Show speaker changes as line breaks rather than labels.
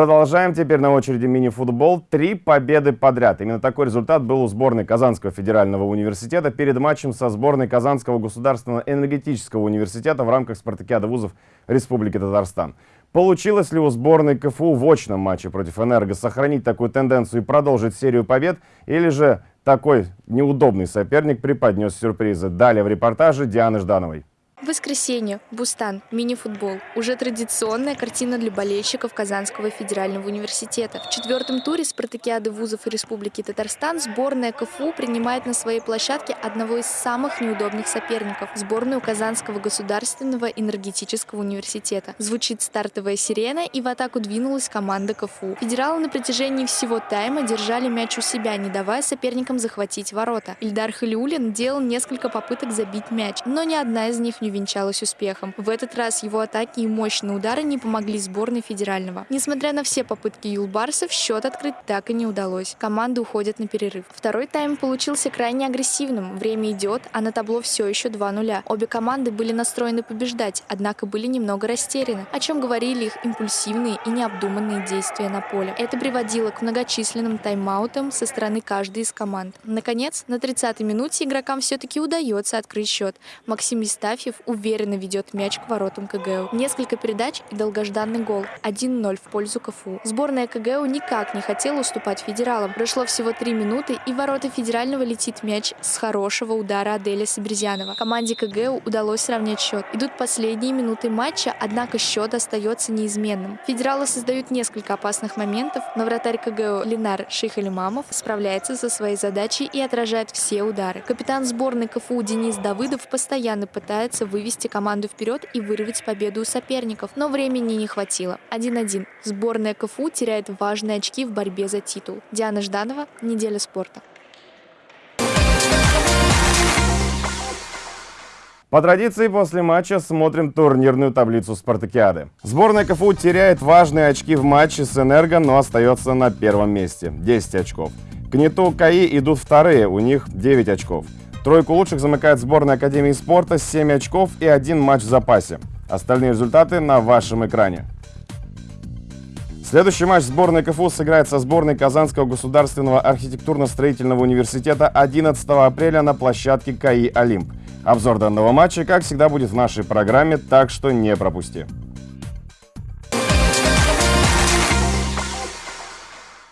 Продолжаем. Теперь на очереди мини-футбол. Три победы подряд. Именно такой результат был у сборной Казанского федерального университета перед матчем со сборной Казанского государственного энергетического университета в рамках спартакиады вузов Республики Татарстан. Получилось ли у сборной КФУ в очном матче против «Энерго» сохранить такую тенденцию и продолжить серию побед? Или же такой неудобный соперник преподнес сюрпризы? Далее в репортаже Дианы Ждановой.
Воскресенье. Бустан. Мини-футбол. Уже традиционная картина для болельщиков Казанского федерального университета. В четвертом туре спартакиады вузов Республики Татарстан сборная КФУ принимает на своей площадке одного из самых неудобных соперников – сборную Казанского государственного энергетического университета. Звучит стартовая сирена, и в атаку двинулась команда КФУ. Федералы на протяжении всего тайма держали мяч у себя, не давая соперникам захватить ворота. Ильдар Халиулин делал несколько попыток забить мяч, но ни одна из них не увенчалась успехом. В этот раз его атаки и мощные удары не помогли сборной федерального. Несмотря на все попытки юлбарсов, счет открыть так и не удалось. Команды уходят на перерыв. Второй тайм получился крайне агрессивным. Время идет, а на табло все еще 2-0. Обе команды были настроены побеждать, однако были немного растеряны, о чем говорили их импульсивные и необдуманные действия на поле. Это приводило к многочисленным тайм-аутам со стороны каждой из команд. Наконец, на 30-й минуте игрокам все-таки удается открыть счет. Максим Истафьев уверенно ведет мяч к воротам КГУ. Несколько передач и долгожданный гол. 1-0 в пользу КФУ. Сборная КГУ никак не хотела уступать федералам. Прошло всего 3 минуты, и в ворота федерального летит мяч с хорошего удара Аделя Саберзянова. Команде КГУ удалось сравнять счет. Идут последние минуты матча, однако счет остается неизменным. Федералы создают несколько опасных моментов, но вратарь КГУ Ленар Шейхалимамов справляется со своей задачей и отражает все удары. Капитан сборной КФУ Денис Давыдов постоянно пытается вывести команду вперед и вырвать победу у соперников, но времени не хватило. 1-1. Сборная КФУ теряет важные очки в борьбе за титул. Диана Жданова, Неделя спорта.
По традиции, после матча смотрим турнирную таблицу спартакиады. Сборная КФУ теряет важные очки в матче с «Энерго», но остается на первом месте – 10 очков. К НИТУ КАИ идут вторые, у них 9 очков. Тройку лучших замыкает сборная Академии спорта с 7 очков и один матч в запасе. Остальные результаты на вашем экране. Следующий матч сборной КФУ сыграет со сборной Казанского государственного архитектурно-строительного университета 11 апреля на площадке КАИ «Олимп». Обзор данного матча, как всегда, будет в нашей программе, так что не пропусти.